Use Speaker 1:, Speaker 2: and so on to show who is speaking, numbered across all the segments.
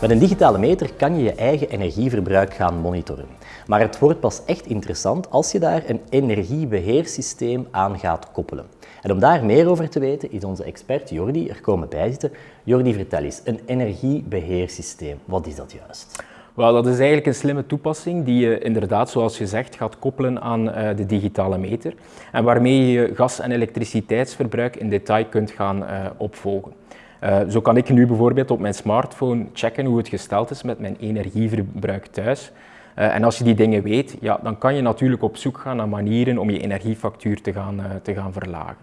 Speaker 1: Met een digitale meter kan je je eigen energieverbruik gaan monitoren. Maar het wordt pas echt interessant als je daar een energiebeheersysteem aan gaat koppelen. En om daar meer over te weten is onze expert Jordi er komen bijzitten. Jordi, vertel eens, een energiebeheersysteem, wat is dat juist?
Speaker 2: Wel, dat is eigenlijk een slimme toepassing die je inderdaad, zoals je zegt, gaat koppelen aan uh, de digitale meter en waarmee je gas- en elektriciteitsverbruik in detail kunt gaan uh, opvolgen. Uh, zo kan ik nu bijvoorbeeld op mijn smartphone checken hoe het gesteld is met mijn energieverbruik thuis. en als je die dingen weet, ja, dan kan je natuurlijk op zoek gaan naar manieren om je energiefactuur te gaan, te gaan verlagen.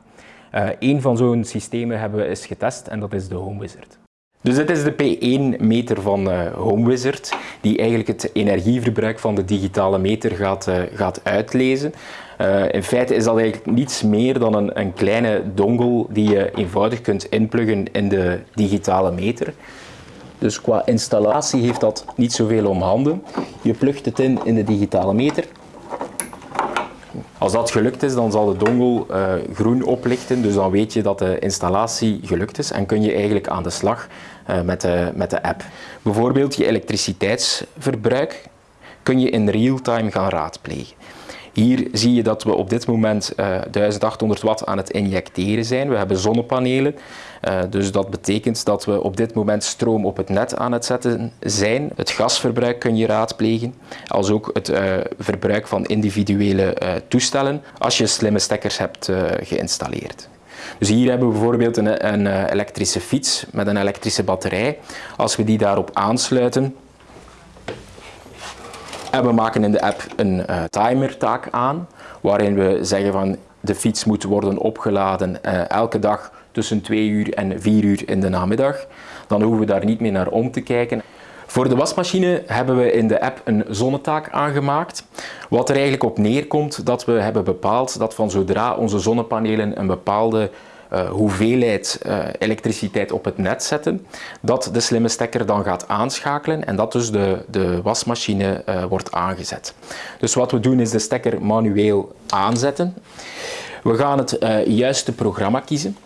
Speaker 2: een van zo'n systemen hebben we eens getest en dat is de Home Wizard. Dus dit is de P1-meter van uh, HomeWizard, die eigenlijk het energieverbruik van de digitale meter gaat, uh, gaat uitlezen. Uh, in feite is dat eigenlijk niets meer dan een, een, kleine dongle die je eenvoudig kunt inpluggen in de digitale meter. Dus qua installatie heeft dat niet zoveel om handen. Je plugt het in in de digitale meter. Als dat gelukt is, dan zal de dongle uh, groen oplichten, dus dan weet je dat de installatie gelukt is en kun je eigenlijk aan de slag uh, met, de, met de app. Bijvoorbeeld je elektriciteitsverbruik kun je in real time gaan raadplegen. Hier zie je dat we op dit moment uh, 1800 watt aan het injecteren zijn. We hebben zonnepanelen, uh, dus dat betekent dat we op dit moment stroom op het net aan het zetten zijn. Het gasverbruik kun je raadplegen, als ook het uh, verbruik van individuele toestellen als je slimme stekkers hebt geïnstalleerd. Dus hier hebben we bijvoorbeeld een, een elektrische fiets met een elektrische batterij. Als we die daarop aansluiten, en we maken in de app een uh, timertaak aan, waarin we zeggen van de fiets moet worden opgeladen uh, elke dag tussen 2 uur en 4 uur in de namiddag. Dan hoeven we daar niet meer naar om te kijken. Voor de wasmachine hebben we in de app een zonnetaak aangemaakt. Wat er eigenlijk op neerkomt dat we hebben bepaald dat van zodra onze zonnepanelen een bepaalde uh, hoeveelheid uh, elektriciteit op het net zetten, dat de slimme stekker dan gaat aanschakelen en dat dus de, de wasmachine uh, wordt aangezet. Dus wat we doen is de stekker manueel aanzetten. We gaan het juiste programma kiezen.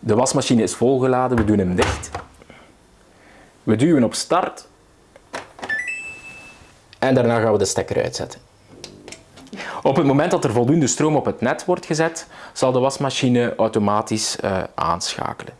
Speaker 2: De wasmachine is volgeladen, we doen hem dicht. We duwen op start en daarna gaan we de stekker uitzetten. Op het moment dat er voldoende stroom op het net wordt gezet, zal de wasmachine automatisch uh, aanschakelen.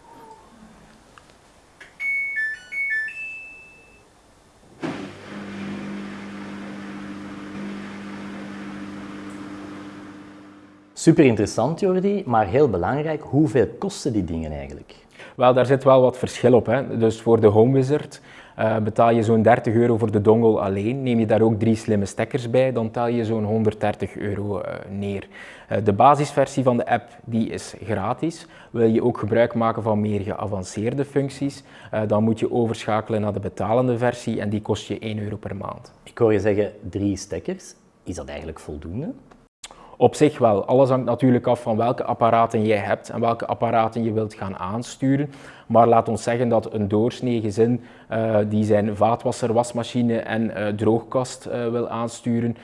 Speaker 1: Super interessant Jordi, maar heel belangrijk, hoeveel kosten die dingen eigenlijk?
Speaker 2: Wel, daar zit wel wat verschil op. Hè. Dus voor de Home Wizard uh, betaal je zo'n 30 euro voor de dongle alleen. Neem je daar ook drie slimme stekkers bij, dan tel je zo'n 130 euro uh, neer. Uh, de basisversie van de app die is gratis. Wil je ook gebruik maken van meer geavanceerde functies, dan moet je overschakelen naar de betalende versie en die kost je 1 euro per maand.
Speaker 1: Ik hoor je zeggen drie stekkers. Is dat eigenlijk voldoende?
Speaker 2: Op zich wel. Alles hangt natuurlijk af van welke apparaten jij hebt en welke apparaten je wilt gaan aansturen. Maar laat ons zeggen dat een doorsnee gezin uh, die zijn vaatwasser, wasmachine en uh, droogkast uh, wil aansturen,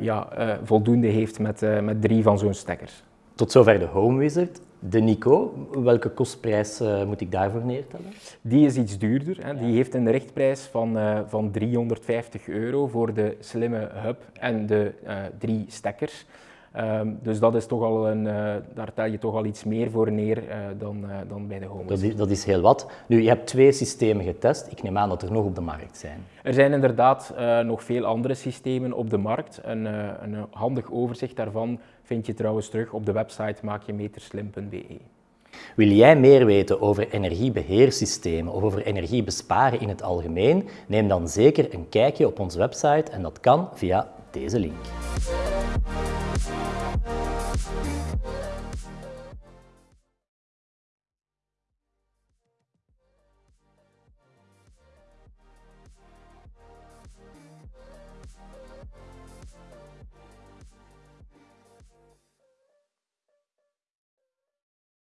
Speaker 2: ja, voldoende heeft met, met drie van zo'n stekkers.
Speaker 1: Tot zover de Home Wizard. De Nico, welke kostprijs uh, moet ik daarvoor neertellen?
Speaker 2: Die is iets duurder. Hè. Die heeft een richtprijs van, uh, van 350 euro voor de slimme hub en de uh, drie stekkers. Um, dus dat is toch al een, uh, daar tel je toch al iets meer voor neer uh, dan, uh, dan bij de Home.
Speaker 1: Dat is, dat is heel wat. Nu, je hebt twee systemen getest. Ik neem aan dat er nog op de markt zijn.
Speaker 2: Er zijn inderdaad nog veel andere systemen op de markt. Een, een handig overzicht daarvan vind je trouwens terug op de website maakjemeterslim.be.
Speaker 1: Wil jij meer weten over energiebeheersystemen of over energiebesparen in het algemeen? Neem dan zeker een kijkje op onze website en dat kan via deze link.